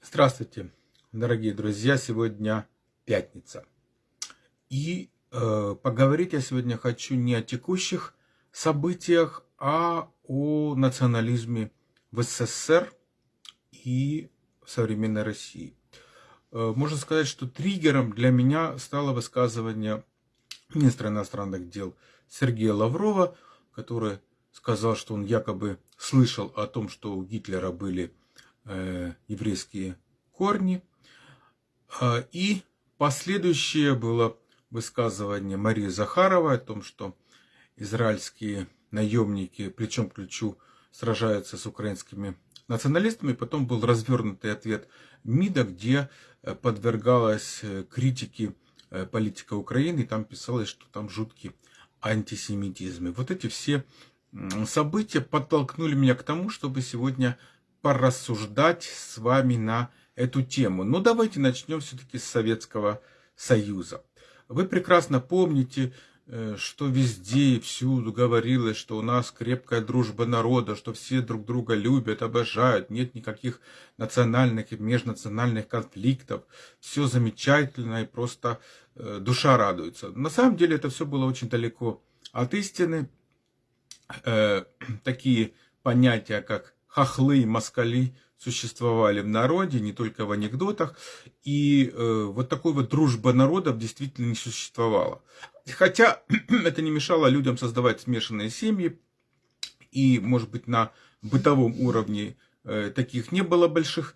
Здравствуйте, дорогие друзья! Сегодня пятница. И э, поговорить я сегодня хочу не о текущих событиях, а о национализме в СССР и современной России. Э, можно сказать, что триггером для меня стало высказывание министра иностранных дел Сергея Лаврова, который сказал, что он якобы слышал о том, что у Гитлера были еврейские корни. Э, и последующее было высказывание Марии Захаровой о том, что израильские наемники плечом к плечу сражаются с украинскими националистами. Потом был развернутый ответ МИДа, где э, подвергалась э, критике э, политика Украины. И там писалось, что там жуткий антисемитизм. И вот эти все события подтолкнули меня к тому, чтобы сегодня порассуждать с вами на эту тему. Но давайте начнем все-таки с Советского Союза. Вы прекрасно помните, э, что везде и всюду говорилось, что у нас крепкая дружба народа, что все друг друга любят, обожают, нет никаких национальных и межнациональных конфликтов, все замечательно и просто э, душа радуется. На самом деле это все было очень далеко от истины. Э, такие понятия, как хохлы и москали существовали в народе, не только в анекдотах. И э, вот такой вот дружба народов действительно не существовала. Хотя это не мешало людям создавать смешанные семьи. И, может быть, на бытовом уровне э, таких не было больших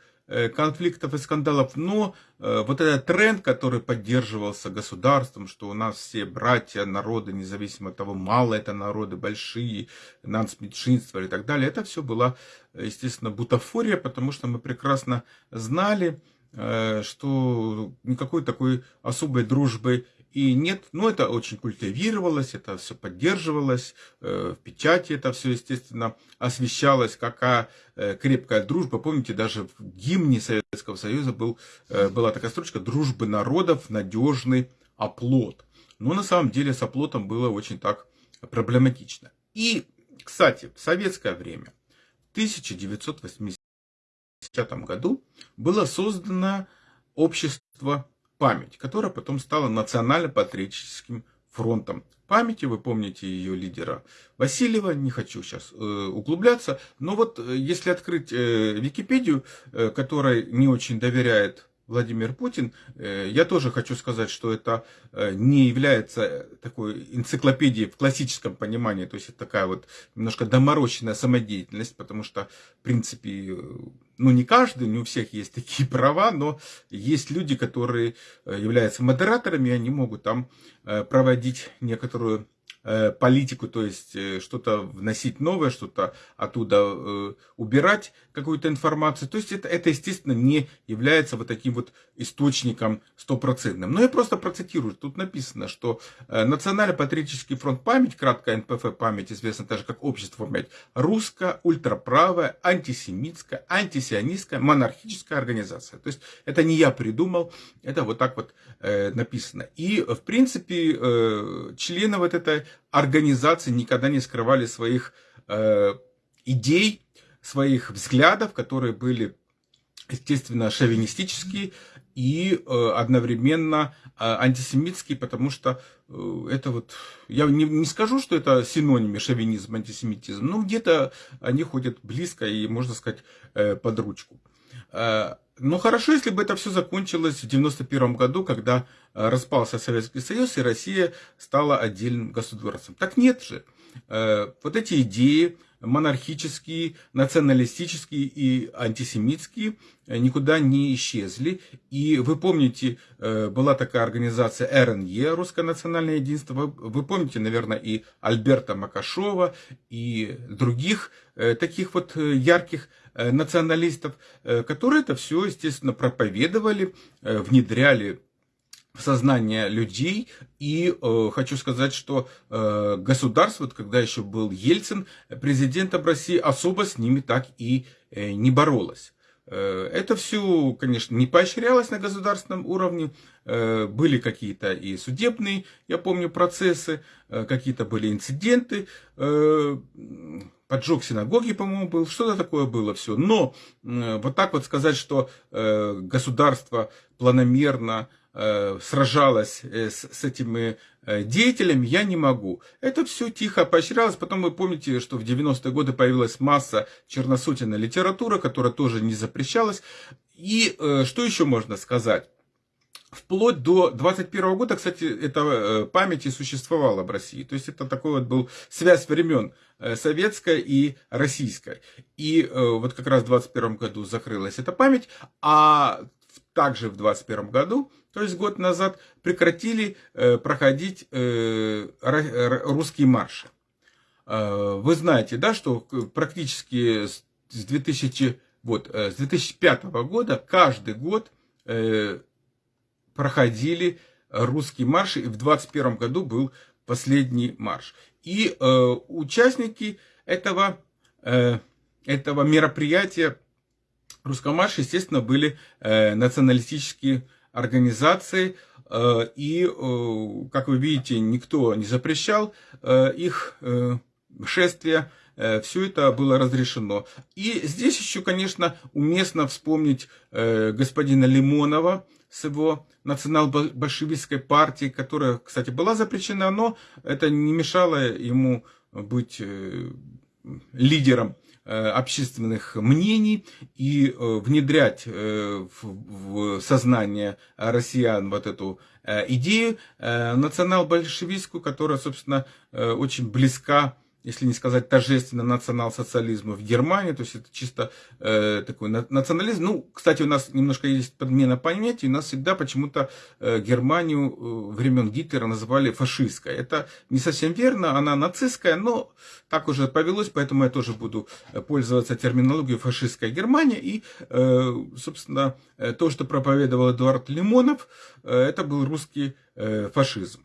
конфликтов и скандалов, но э, вот этот тренд, который поддерживался государством, что у нас все братья, народы, независимо от того, мало это народы, большие, нацменьшинства и так далее, это все была, естественно, бутафория, потому что мы прекрасно знали, э, что никакой такой особой дружбы и нет, ну это очень культивировалось, это все поддерживалось, э, в печати это все, естественно, освещалось, какая э, крепкая дружба. Помните, даже в гимне Советского Союза был, э, была такая строчка «Дружбы народов, надежный оплот». Но на самом деле с оплотом было очень так проблематично. И, кстати, в советское время, в 1980 году, было создано общество память, которая потом стала национально-патриотическим фронтом памяти. Вы помните ее лидера Васильева, не хочу сейчас э, углубляться. Но вот э, если открыть э, Википедию, э, которой не очень доверяет Владимир Путин. Э, я тоже хочу сказать, что это э, не является такой энциклопедией в классическом понимании, то есть это такая вот немножко доморощенная самодеятельность, потому что, в принципе, ну не каждый, не у всех есть такие права, но есть люди, которые э, являются модераторами, и они могут там проводить некоторую Э, политику, то есть э, что-то вносить новое, что-то оттуда э, убирать, какую-то информацию. То есть это, это, естественно, не является вот таким вот источником стопроцентным. Но я просто процитирую. Тут написано, что Национально-патриотический фронт память, кратко НПФ память, известно даже как общество память, русская, ультраправая, антисемитская, антисионистская, монархическая организация. То есть это не я придумал, это вот так вот написано. И, в принципе, члены вот этой организации никогда не скрывали своих э, идей, своих взглядов, которые были, естественно, шовинистические и э, одновременно э, антисемитские, потому что э, это вот, я не, не скажу, что это синонимы шовинизм, антисемитизм, но где-то они ходят близко и, можно сказать, э, под ручку. Ну хорошо, если бы это все закончилось в 1991 году, когда э, распался Советский Союз, и Россия стала отдельным государством. Так нет же. Э, вот эти идеи монархические, националистические и антисемитские никуда не исчезли. И вы помните, была такая организация РНЕ, Русское национальное единство. Вы помните, наверное, и Альберта Макашова, и других таких вот ярких Э, националистов, э, которые это все, естественно, проповедовали, э, внедряли в сознание людей. И э, хочу сказать, что э, государство, вот когда еще был Ельцин президентом России, особо с ними так и э, не боролось. Это все, конечно, не поощрялось на государственном уровне. Были какие-то и судебные, я помню, процессы, какие-то были инциденты поджог синагоги, по-моему, был, что-то такое было все. Но вот так вот сказать, что э, государство планомерно э, сражалось э, с, с этими деятелями, я не могу. Это все тихо поощрялось. Потом вы помните, что в 90-е годы появилась масса черносотенной литературы, которая тоже не запрещалась. И что еще можно сказать? Вплоть до 21 года, кстати, эта э, память и существовала в России. То есть это такой вот был связь времен э, советская и российская. И э, вот как раз в 21 году закрылась эта память, а также в 21 году, то есть год назад, прекратили проходить русские марши. Вы знаете, да, что практически с 2000, вот, с 2005 года каждый год проходили русские марши, и в 21 году был последний марш. И э, участники этого, э, этого мероприятия русского марша, естественно, были э, националистические организации, э, и, э, как вы видите, никто не запрещал э, их э, шествия, э, все это было разрешено. И здесь еще, конечно, уместно вспомнить э, господина Лимонова, с его национал-большевистской партией, которая, кстати, была запрещена, но это не мешало ему быть э, лидером общественных мнений и э, внедрять в сознание россиян вот эту идею национал-большевистскую, которая, собственно, очень близка если не сказать торжественно, национал-социализму в Германии, то есть это чисто э, такой национализм. Ну, кстати, у нас немножко есть подмена понятий, у нас всегда почему-то э, Германию э, времен Гитлера называли фашистской. Это не совсем верно, она нацистская, но так уже повелось, поэтому я тоже буду э, пользоваться терминологией фашистская Германия. И, э, собственно, э, то, что проповедовал Эдуард Лимонов, э, это был русский э, фашизм.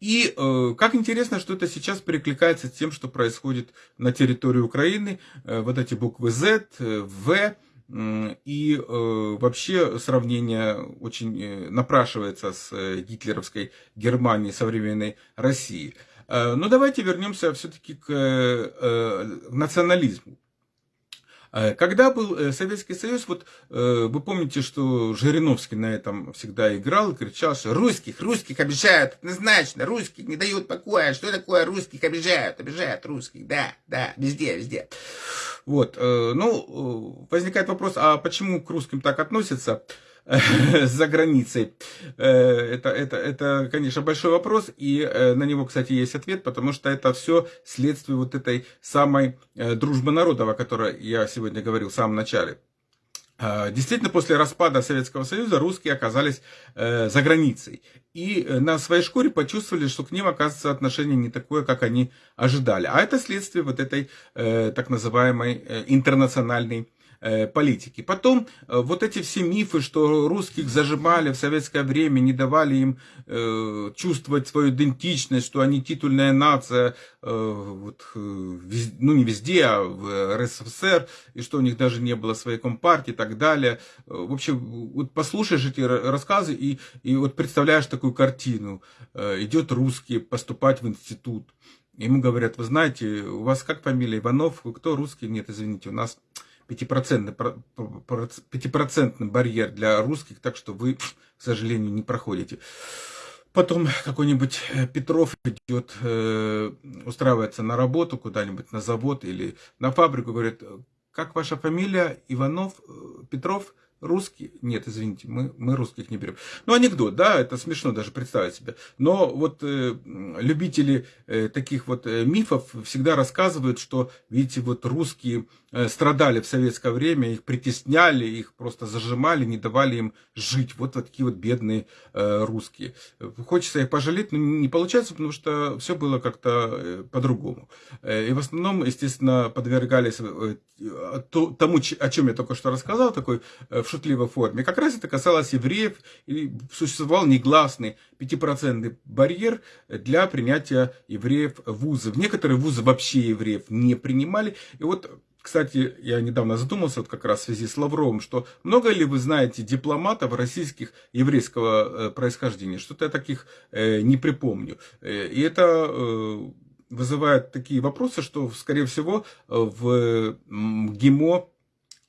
И э, как интересно, что это сейчас перекликается с тем, что происходит на территории Украины. Э, вот эти буквы Z, э, В. И э, вообще сравнение очень э, напрашивается с э, гитлеровской Германией современной России. Э, но давайте вернемся все-таки к э, э, национализму. Э, когда был э, Советский Союз, вот э, вы помните, что Жириновский на этом всегда играл и кричал, что русских, русских обижают, однозначно, русских не дают покоя, что такое русских обижают, обижают русских, да, да, везде, везде. Вот, ну, возникает вопрос, а почему к русским так относятся? за границей? Э, это, это, это, конечно, большой вопрос, и э, на него, кстати, есть ответ, потому что это все следствие вот этой самой э, дружбы народов, о которой я сегодня говорил в самом начале. Действительно, после распада Советского Союза русские оказались э, за границей. И на своей шкуре почувствовали, что к ним, оказывается, отношение не такое, как они ожидали. А это следствие вот этой э, так называемой э, интернациональной политики. Потом э, вот эти все мифы, что русских зажимали в советское время, не давали им э, чувствовать свою идентичность, что они титульная нация, вот, ну не везде, а в РСФСР, и что у них даже не было своей компартии и так далее. В общем, вот послушаешь эти рассказы и, и вот представляешь такую картину. Идет русский поступать в институт. Ему говорят, вы знаете, у вас как фамилия Иванов, кто русский? Нет, извините, у нас 5% барьер для русских, так что вы, к сожалению, не проходите. Потом какой-нибудь э, Петров идет, э, устраивается на работу куда-нибудь, на завод или на фабрику, говорит, как ваша фамилия, Иванов, Петров – Русские? Нет, извините, мы, мы русских не берем. Ну, анекдот, да, это смешно даже представить себе. Но вот э, любители э, таких вот э, мифов всегда рассказывают, что, видите, вот русские страдали в советское время, их притесняли, их просто зажимали, не давали им жить. Вот, вот такие вот бедные э, русские. Хочется их пожалеть, но не получается, потому что все было как-то э, по-другому. Э, и в основном, естественно, подвергались э, тому, о чем я только что рассказал, такой э, в шутливой форме. Как раз это касалось евреев, и существовал негласный пятипроцентный барьер для принятия евреев в вузы. Некоторые вузы вообще евреев не принимали. И вот Кстати, я недавно задумался вот как раз в связи с Лавровым, что много ли вы знаете дипломатов российских еврейского происхождения? Что-то я таких не припомню. И это вызывает такие вопросы, что, скорее всего, в ГИМО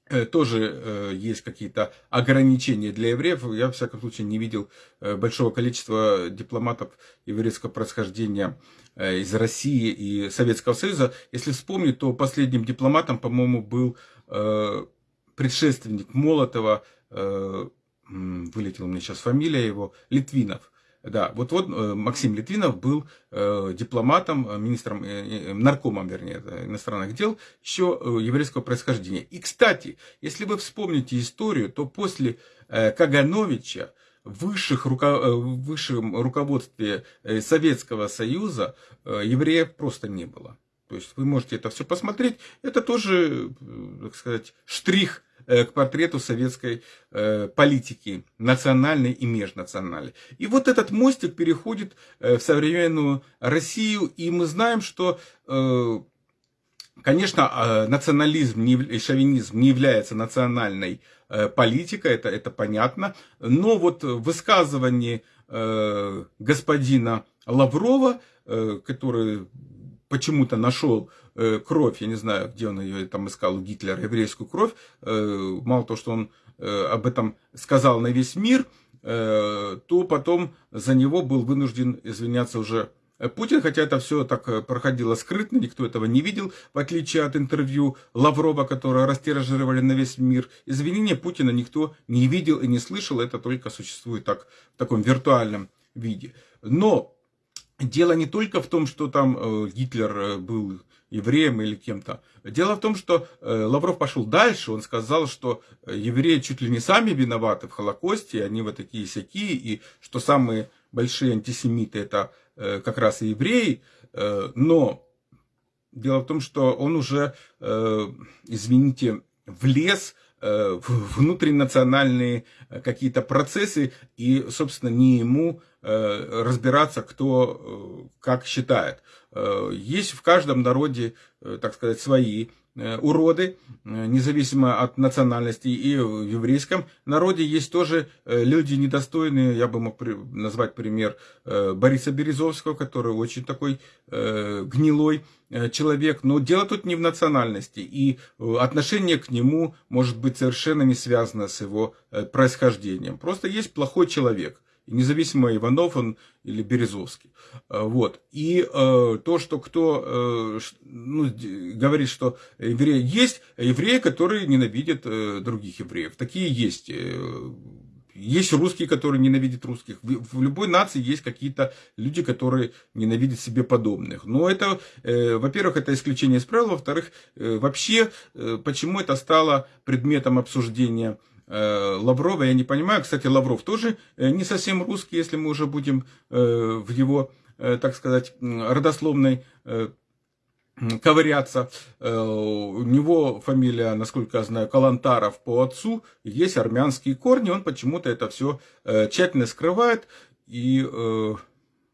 Э, тоже э, есть какие-то ограничения для евреев. Я, в всяком случае, не видел э, большого количества дипломатов еврейского происхождения из России и Советского Союза. Если вспомнить, то последним дипломатом, по-моему, был предшественник Молотова, вылетела у меня сейчас фамилия его, Литвинов. Да, вот, вот э, Максим Литвинов был э, дипломатом, э, министром, э, наркомом, вернее, иностранных дел, еще еврейского происхождения. И, кстати, если вы вспомните историю, то после Кагановича высших руко... в высшем руководстве Советского Союза евреев просто не было. То есть вы можете это все посмотреть. Это тоже, так сказать, штрих Э, к портрету советской э, политики, национальной и межнациональной. И вот этот мостик переходит э, в современную Россию, и мы знаем, что Конечно, национализм и шовинизм не является национальной политикой, это, это понятно, но вот высказывание господина Лаврова, который почему-то нашел э, кровь, я не знаю, где он ее там искал, Гитлер, еврейскую кровь, э, мало того, что он э, об этом сказал на весь мир, то потом за него был вынужден извиняться уже Путин, хотя это все так проходило скрытно, никто этого не видел, в отличие от интервью Лаврова, которое растиражировали на весь мир. Извинения Путина никто не видел и не слышал, это только существует так, в таком виртуальном виде. Но Дело не только в том, что там э, Гитлер э, был евреем или кем-то. Дело в том, что э, Лавров пошел дальше. Он сказал, что евреи чуть ли не сами виноваты в Холокосте, они вот такие сякие, и что самые большие антисемиты это как раз и евреи. Но дело в том, что он уже, извините, влез в внутринациональные какие-то процессы, и, собственно, не ему Э, разбираться, кто э, как считает. Э, есть в каждом народе, так сказать, свои уроды, независимо от национальности. И в еврейском народе есть тоже люди недостойные. Я бы мог назвать пример Бориса Березовского, который очень такой гнилой человек. Но дело тут не в национальности. И отношение к нему может быть совершенно не связано с его происхождением. Просто есть плохой человек независимо Иванов он или Березовский. Э, вот. И э, то, что кто э, ну, говорит, что евреи есть, евреи, которые ненавидят э, других евреев. Такие есть. Э, есть русские, которые ненавидят русских. В, любой нации есть какие-то люди, которые ненавидят себе подобных. Но это, э, во-первых, это исключение из правил. Во-вторых, э, вообще, э, почему это стало предметом обсуждения Лаврова, я не понимаю. Кстати, Лавров тоже э, не совсем русский, если мы уже будем э, в его, так сказать, родословной ковыряться. У него фамилия, насколько я знаю, Калантаров по отцу, есть армянские корни, он почему-то это все тщательно скрывает. И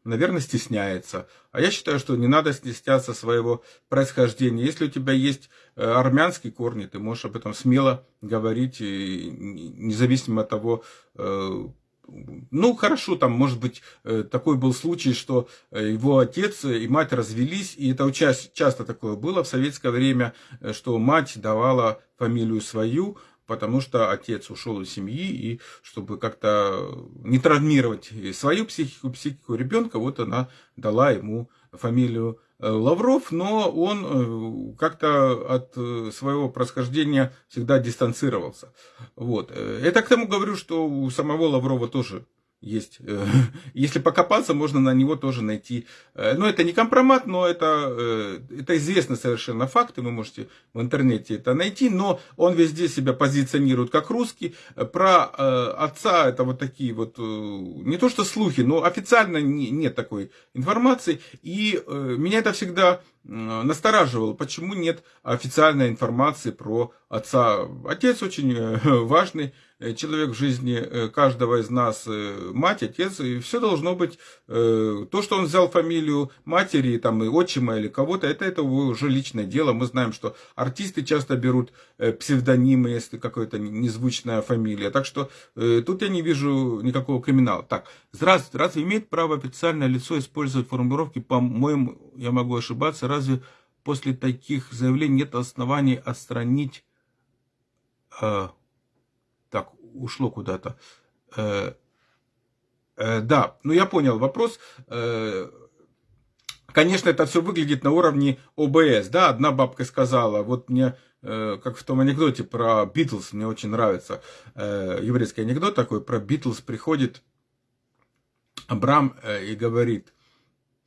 наверное, стесняется. А я считаю, что не надо стесняться своего происхождения. Если у тебя есть э, армянские корни, ты можешь об этом смело говорить, независимо от того, э, ну, хорошо, там, может быть, э, такой был случай, что его отец и мать развелись, и это часто такое было в советское время, что мать давала фамилию свою, потому что отец ушел из семьи, и чтобы как-то не травмировать свою психику, психику ребенка, вот она дала ему фамилию э, Лавров, но он э, как-то от э, своего происхождения всегда дистанцировался. Вот. Это к тому говорю, что у самого Лаврова тоже есть. Э, если покопаться, можно на него тоже найти. Э, ну, это не компромат, но это, э, это известно совершенно факты, вы можете в интернете это найти, но он везде себя позиционирует как русский. Про отца это вот такие вот, не то что слухи, но официально нет такой информации. И меня это всегда настораживало, почему нет официальной информации про отца. Отец очень важный человек в жизни каждого из нас, мать, отец, и все должно быть, то, что он взял фамилию матери, там, и отчима или кого-то, это, это уже личное дело. Мы знаем, что артисты часто берут псевдонимы, если какая-то незвучная фамилия. Так что тут я не вижу никакого криминала. Так, здравствуйте, разве имеет право официальное лицо использовать формулировки, по-моему, я могу ошибаться, разве после таких заявлений нет оснований отстранить... Э, так, ушло куда-то. Э, э, да, ну я понял вопрос. Э, конечно, это все выглядит на уровне ОБС. Да, одна бабка сказала, вот мне э, как в том анекдоте про Битлз, мне очень нравится э, еврейский анекдот такой, про Битлз приходит Абрам э, и говорит,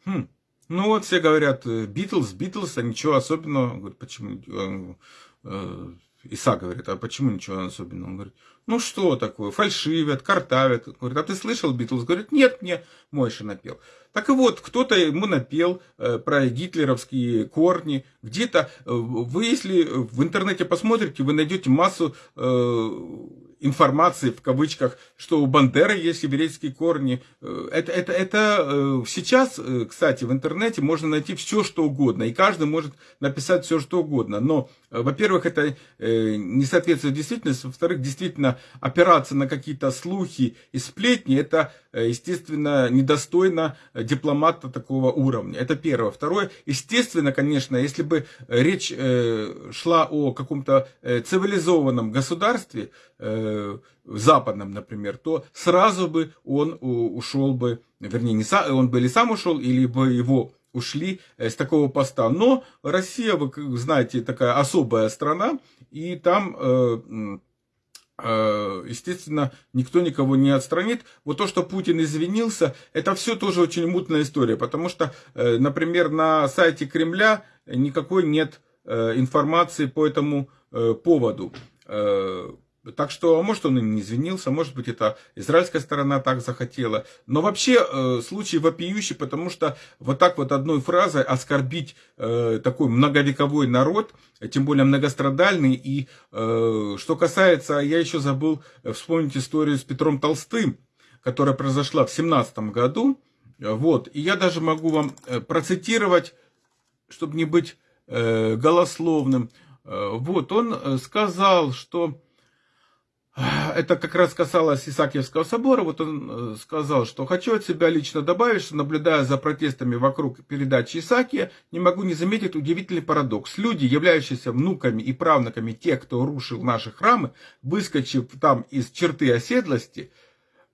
хм, ну вот все говорят, Битлз, Битлз, а ничего особенного. Говорит, почему? Э, Иса говорит, а почему ничего особенного? Он говорит, ну что такое, фальшивят, картавят. Говорит, а ты слышал Битлз? Говорит, нет, мне Мойша напел. Так и вот, кто-то ему напел э, про гитлеровские корни. Где-то, э, вы если в интернете посмотрите, вы найдете массу э, информации, в кавычках, что у Бандеры есть еврейские корни. Э, это, это, это э, сейчас, э, кстати, в интернете можно найти все, что угодно. И каждый может написать все, что угодно. Но, во-первых, это не соответствует действительности. Во-вторых, действительно, опираться на какие-то слухи и сплетни, это, естественно, недостойно дипломата такого уровня. Это первое. Второе, естественно, конечно, если бы речь шла о каком-то цивилизованном государстве, э, западном, например, то сразу бы он ушел бы, вернее, не сам, он бы или сам ушел, или бы его ушли э, с такого поста. Но Россия, вы знаете, такая особая страна, и там, э, э, естественно, никто никого не отстранит. Вот то, что Путин извинился, это все тоже очень мутная история, потому что, э, например, на сайте Кремля никакой нет э, информации по этому э, поводу. Э, так что, может, он и не извинился, может быть, это израильская сторона так захотела. Но вообще э, случай вопиющий, потому что вот так вот одной фразой оскорбить э, такой многовековой народ, тем более многострадальный. И э, что касается, я еще забыл вспомнить историю с Петром Толстым, которая произошла в 17 году. Вот. И я даже могу вам э, процитировать, чтобы не быть э, голословным. Э, вот, он э, сказал, что это как раз касалось Исаакиевского собора. Вот он э, сказал, что хочу от себя лично добавить, что наблюдая за протестами вокруг передачи Исаакия, не могу не заметить удивительный парадокс. Люди, являющиеся внуками и правнуками тех, кто рушил наши храмы, выскочив там из черты оседлости,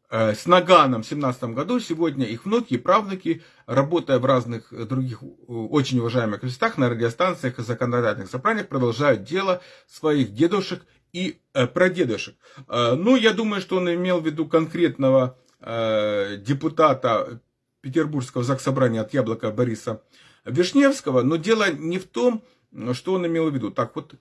э, с Наганом в 17 году, сегодня их внуки и правнуки, работая в разных других э, очень уважаемых местах, на радиостанциях и законодательных собраниях, продолжают дело своих дедушек и э, прадедушек. Э, ну, я думаю, что он имел в виду конкретного э, депутата Петербургского заксобрания от Яблока Бориса Вишневского, но дело не в том, что он имел в виду. Так вот,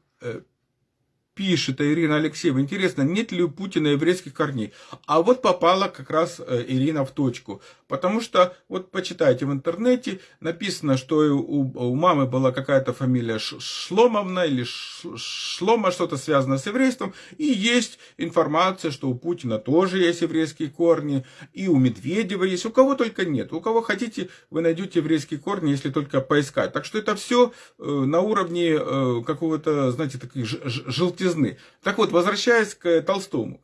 пишет Ирина Алексеева, интересно, нет ли у Путина еврейских корней? А вот попала как раз э, Ирина в точку. Потому что, вот почитайте в интернете, написано, что у, у мамы была какая-то фамилия Шломовна или Шлома, что-то связано с еврейством. И есть информация, что у Путина тоже есть еврейские корни, и у Медведева есть, у кого только нет. У кого хотите, вы найдете еврейские корни, если только поискать. Так что это все э, на уровне э, какого-то, знаете, таких желтых желтизны. Так вот, возвращаясь к Толстому.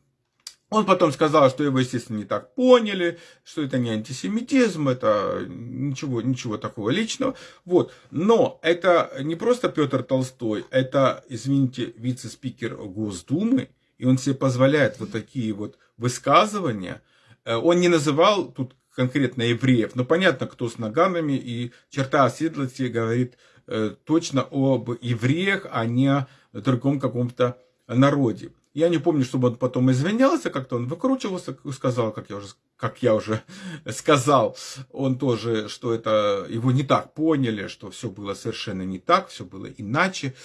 Он потом сказал, что его, естественно, не так поняли, что это не антисемитизм, это ничего, ничего такого личного. Вот. Но это не просто Петр Толстой, это, извините, вице-спикер Госдумы, и он себе позволяет вот такие вот высказывания. Э, он не называл тут конкретно евреев, но понятно, кто с наганами, и черта оседлости говорит э, точно об евреях, а не другом каком-то народе. Я не помню, чтобы он потом извинялся, как-то он выкручивался, сказал, как я уже, как я уже сказал, он тоже, что это его не так поняли, что все было совершенно не так, все было иначе.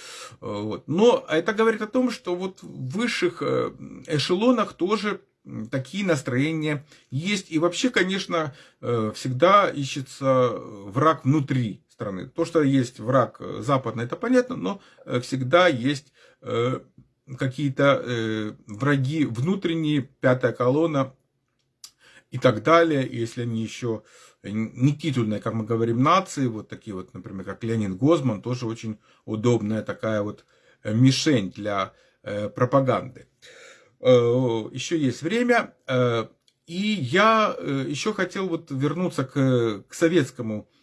Вот. Но это говорит о том, что вот в высших э, эшелонах тоже такие настроения есть. И вообще, конечно, э, всегда ищется враг внутри страны. То, что есть враг западный, это понятно, но э, всегда есть э, какие-то э, враги внутренние, пятая колонна и так далее, если они еще не титульные, как мы говорим, нации, вот такие вот, например, как Ленин Гозман, тоже очень удобная такая вот э, мишень для э, пропаганды. Э, еще есть время, э, и я э, еще хотел вот вернуться к, к советскому, э,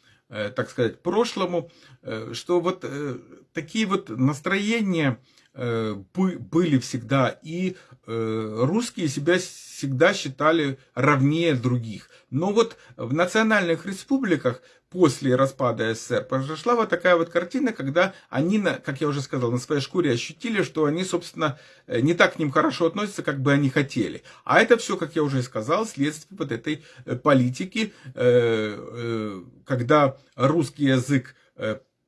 так сказать, прошлому, э, что вот э, такие вот настроения, Э, были всегда, и э, русские себя всегда считали равнее других. Но вот в национальных республиках после распада СССР произошла вот такая вот картина, когда они, как я уже сказал, на своей шкуре ощутили, что они, собственно, э, не так к ним хорошо относятся, как бы они хотели. А это все, как я уже сказал, следствие вот этой политики, когда русский язык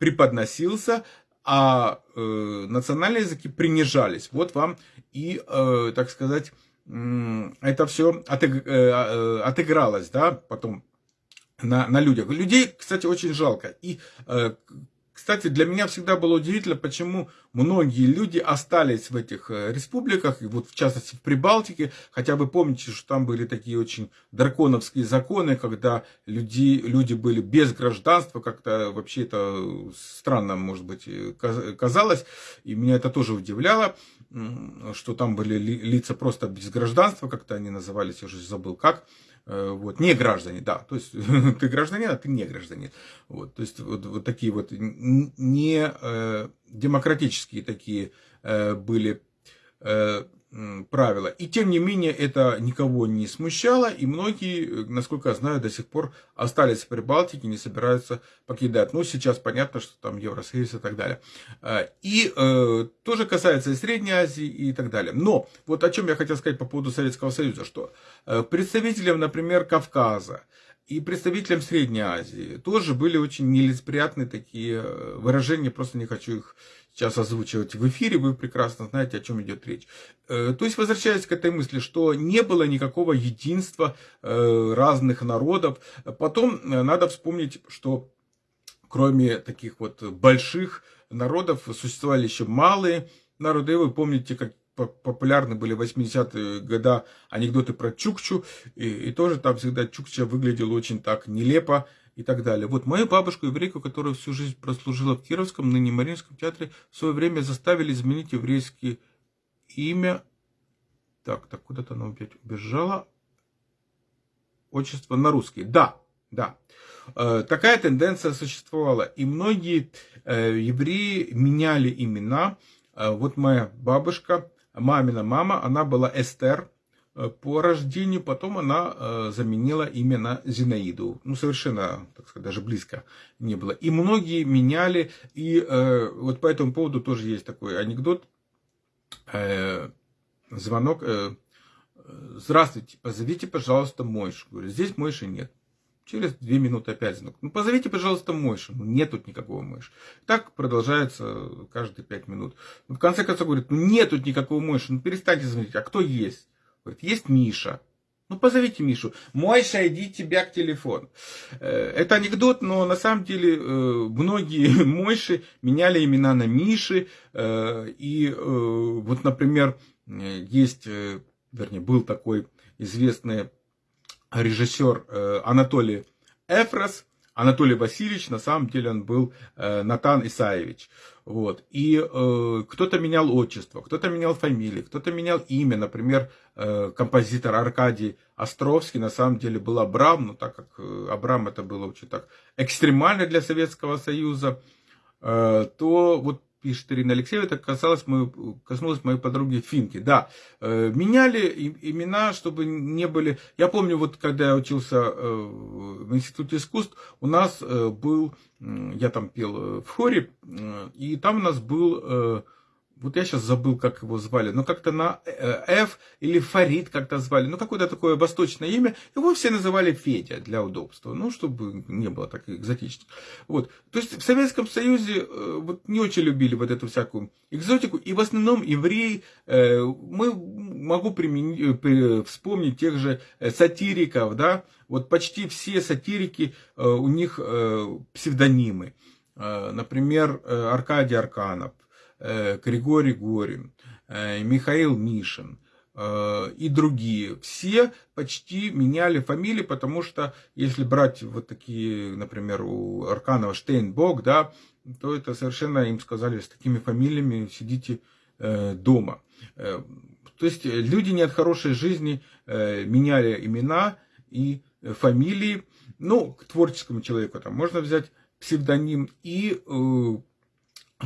преподносился, а э, национальные языки принижались. Вот вам и, э, так сказать, э, это все отыг, э, отыгралось, да, потом на, на людях. Людей, кстати, очень жалко. И э, кстати, для меня всегда было удивительно, почему многие люди остались в этих э, республиках, и вот в частности в Прибалтике, хотя вы помните, что там были такие очень драконовские законы, когда люди, люди были без гражданства, как-то вообще это странно, может быть, э, казалось, и меня это тоже удивляло, что там были лица просто без гражданства, как-то они назывались, я уже забыл как, Э, вот, не граждане, да, то есть ты гражданин, а ты не гражданин. Вот, то есть вот, вот такие вот не э, демократические такие э, были э, правила. И тем не менее это никого не смущало, и многие, насколько я знаю, до сих пор остались в Прибалтике, не собираются покидать. Ну, сейчас понятно, что там Евросоюз и так далее. Э, и э, тоже касается и Средней Азии и так далее. Но вот о чем я хотел сказать по поводу Советского Союза, что э, представителям, например, Кавказа, и представителям Средней Азии тоже были очень нелицеприятные такие э, выражения, просто не хочу их сейчас озвучивать в эфире, вы прекрасно знаете, о чем идет речь. Э, то есть, возвращаясь к этой мысли, что не было никакого единства э, разных народов. Потом надо вспомнить, что кроме таких вот больших народов существовали еще малые народы. Вы помните, как популярны были в 80-е годы анекдоты про Чукчу, и, и тоже там всегда Чукча выглядел очень так нелепо и так далее. Вот мою бабушку, еврейку, которая всю жизнь прослужила в Кировском, ныне Мариинском театре, в свое время заставили изменить еврейское имя. Так, так, куда-то она опять убежала. Отчество на русский. Да, да. Э, такая тенденция существовала. И многие э, евреи меняли имена. Э, вот моя бабушка мамина мама, она была Эстер по рождению, потом она э, заменила имя на Зинаиду. Ну, совершенно, так сказать, даже близко не было. И многие меняли, и э, вот по этому поводу тоже есть такой анекдот. Звонок. Здравствуйте, позовите, пожалуйста, Мойшу. Говорю, здесь Мойши нет. Через две минуты опять звонок. Ну, позовите, пожалуйста, Мойша. Ну, нет тут никакого Мойша. Так продолжается каждые пять минут. Ну, в конце концов, говорит, ну, нет тут никакого Мойша. Ну, перестаньте звонить. А кто есть? Говорит, есть Миша. Ну, позовите Мишу. Мойша, иди тебя к телефону. Э, это анекдот, но на самом деле э, многие Мойши меняли имена на Миши. Э, и вот, например, есть, вернее, был такой известный режиссер Анатолий Эфрос, Анатолий Васильевич, на самом деле он был э, Натан Исаевич. Вот. И э, кто-то менял отчество, кто-то менял фамилию, кто-то менял имя. Например, э, композитор Аркадий Островский на самом деле был Абрам, но так как э, Абрам это было очень так экстремально для Советского Союза, э, то вот пишет Ирина Алексеева, это касалось, мою, коснулось моей подруги Финки. Да, э, меняли имена, чтобы не были... Я помню, вот когда я учился э, в Институте искусств, у нас э, был, я там пел в хоре, и там у нас был вот я сейчас забыл, как его звали, но как-то на э, F или Фарид как-то звали, ну какое-то такое восточное имя, его все называли Федя для удобства, ну чтобы не было так экзотично. Вот. То есть в Советском Союзе э, вот не очень любили вот эту всякую экзотику, и в основном евреи, э, мы могу вспомнить тех же сатириков, да, вот почти все сатирики, у них псевдонимы. Например, Аркадий Арканов, Э, Григорий Горин, Михаил Мишин и другие. Все почти меняли фамилии, потому что если брать вот такие, например, у Арканова Штейнбок, да, то это совершенно им сказали, с такими фамилиями сидите дома. То есть люди не от хорошей жизни меняли имена и фамилии. Ну, к творческому человеку там можно взять псевдоним. И э,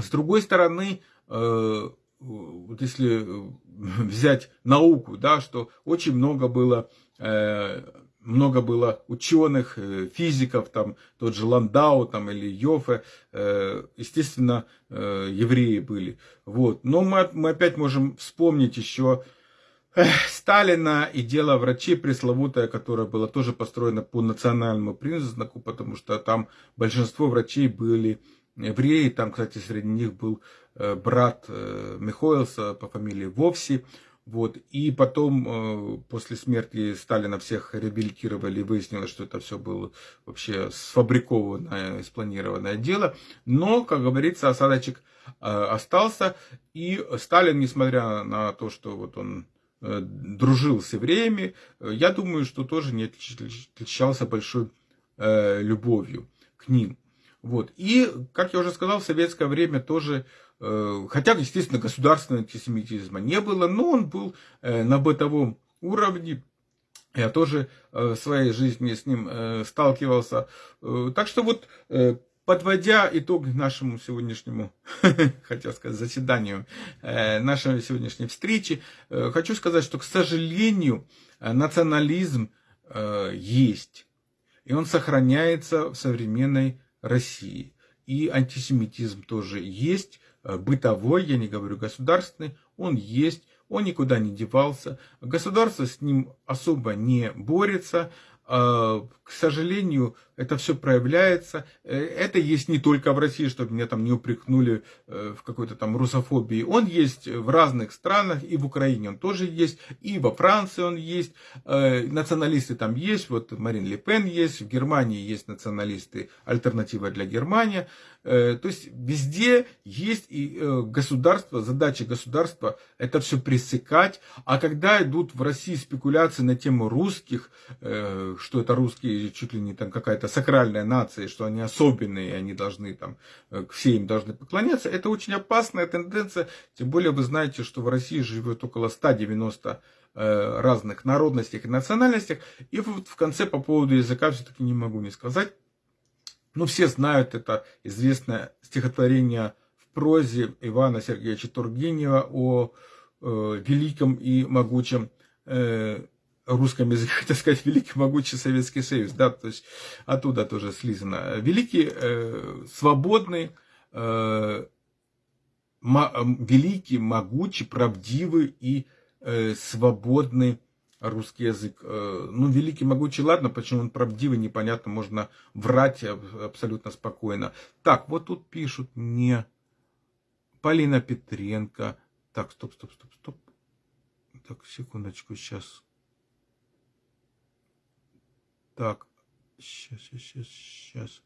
с другой стороны, э, вот если взять науку, да, что очень много было, э, много было ученых, э, физиков, там, тот же Ландау там, или Йофе, э, естественно, э, евреи были. Вот. Но мы, мы опять можем вспомнить еще Сталина и дело врачей пресловутое, которое было тоже построено по национальному признаку, потому что там большинство врачей были евреи. Там, кстати, среди них был э, брат э, Михоэлса по фамилии Вовси. Вот. И потом, э, после смерти Сталина, всех реабилитировали, выяснилось, что это все было вообще сфабрикованное, спланированное дело. Но, как говорится, осадочек остался. И Сталин, несмотря на то, что вот он дружил с евреями, я думаю, что тоже не отличался большой любовью к ним. Вот. И, как я уже сказал, в советское время тоже, хотя, естественно, государственного антисемитизма не было, но он был на бытовом уровне. Я тоже в своей жизни с ним сталкивался. Так что вот Подводя итог нашему сегодняшнему, хотел сказать, заседанию, э, нашей сегодняшней встречи, э, хочу сказать, что, к сожалению, национализм э, есть. И он сохраняется в современной России. И антисемитизм тоже есть, бытовой, я не говорю государственный, он есть, он никуда не девался. Государство с ним особо не борется, к сожалению, это все проявляется. Э, это есть не только в России, чтобы меня там не упрекнули э, в какой-то там русофобии. Он есть в разных странах, и в Украине он тоже есть, и во Франции он есть. Э, националисты там есть, вот Марин Ле Пен есть, в Германии есть националисты, альтернатива для Германии. То есть везде есть и государство, задача государства это все пресекать. А когда идут в России спекуляции на тему русских, что это русские чуть ли не там какая-то сакральная нация, что они особенные, они должны там, э, все им должны поклоняться, это очень опасная тенденция, тем более вы знаете, что в России живет около 190 э, разных народностей и национальностях, и вот в конце по поводу языка все-таки не могу не сказать, ну все знают это известное стихотворение в прозе Ивана Сергеевича Тургенева о э, великом и могучем э, русском языке, хотел сказать, великий могучий Советский Союз, да, то есть оттуда тоже слизано. Великий, э, свободный, э, мо, великий, могучий, правдивый и э, свободный русский язык. Э, ну, великий, могучий, ладно, почему он правдивый, непонятно, можно врать абсолютно спокойно. Так, вот тут пишут мне Полина Петренко. Так, стоп, стоп, стоп, стоп. Так, секундочку, сейчас. Так, сейчас, сейчас, сейчас.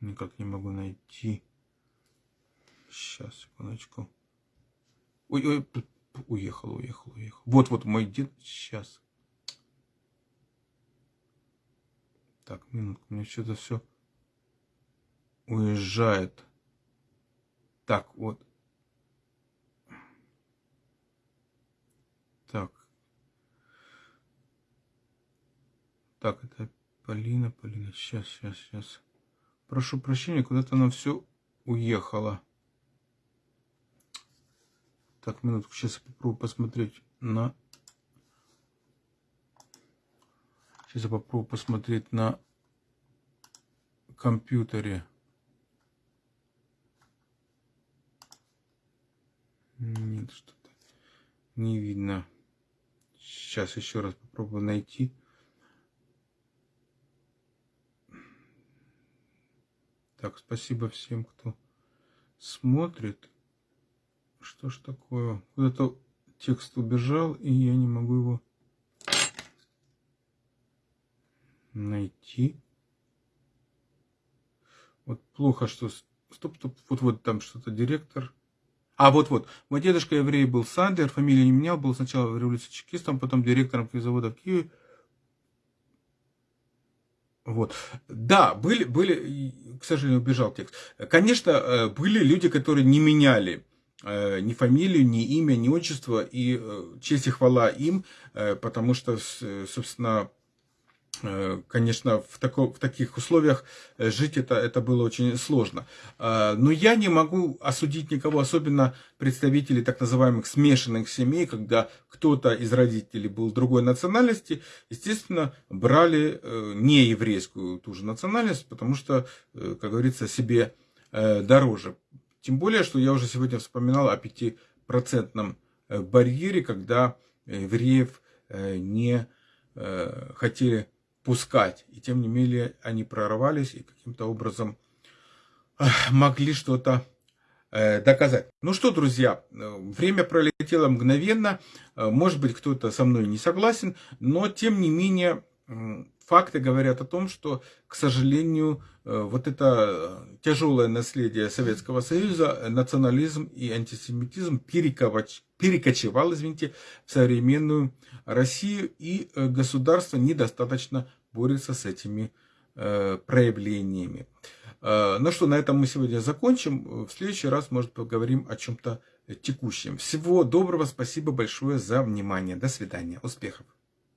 Никак не могу найти. Сейчас, секундочку. Ой, ой, уехал, уехал, уехал. Вот, вот мой дед. Сейчас. Так, минутку, мне что-то все уезжает. Так, вот. Так, это Полина, Полина. Сейчас, сейчас, сейчас. Прошу прощения, куда-то она все уехала. Так, минутку, сейчас я попробую посмотреть на... Сейчас я попробую посмотреть на компьютере. Нет, что-то не видно. Сейчас еще раз попробую найти. Так, спасибо всем, кто смотрит. Что ж такое? Куда-то текст убежал, и я не могу его найти. Вот плохо, что Стоп, стоп, вот, вот там что-то директор. А вот, вот, мой дедушка еврей был Сандер, фамилию не менял, был сначала в революции чекистом, потом директором завода в Киеве. Вот. Да, были, были, к сожалению, убежал текст. Конечно, э, были люди, которые не меняли э, ни фамилию, ни имя, ни отчество, и э, честь и хвала им, потому что, собственно, конечно, в, тако, в таких условиях э, жить это, это было очень сложно. Э, но я не могу осудить никого, особенно представителей так называемых смешанных семей, когда кто-то из родителей был другой национальности, естественно, брали не еврейскую ту же национальность, потому что, как говорится, себе дороже. Тем более, что я уже сегодня вспоминал о пятипроцентном барьере, когда евреев не хотели пускать. И тем не менее они прорвались и каким-то образом могли что-то э, доказать. Ну что, друзья, время пролетело мгновенно. Э, может быть, кто-то со мной не согласен, но тем не менее факты говорят о том, что, к сожалению, э, вот это тяжелое наследие Советского Союза, национализм и антисемитизм перекочевал, извините, в современную Россию, и государство недостаточно борется с этими э, проявлениями. Э, ну что, на этом мы сегодня закончим. В следующий раз, может, поговорим о чем-то текущем. Всего доброго, спасибо большое за внимание. До свидания, успехов.